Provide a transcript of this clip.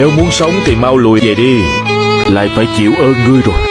Nếu muốn sống thì mau lùi về đi. Lại phải chịu ơn ngươi rồi.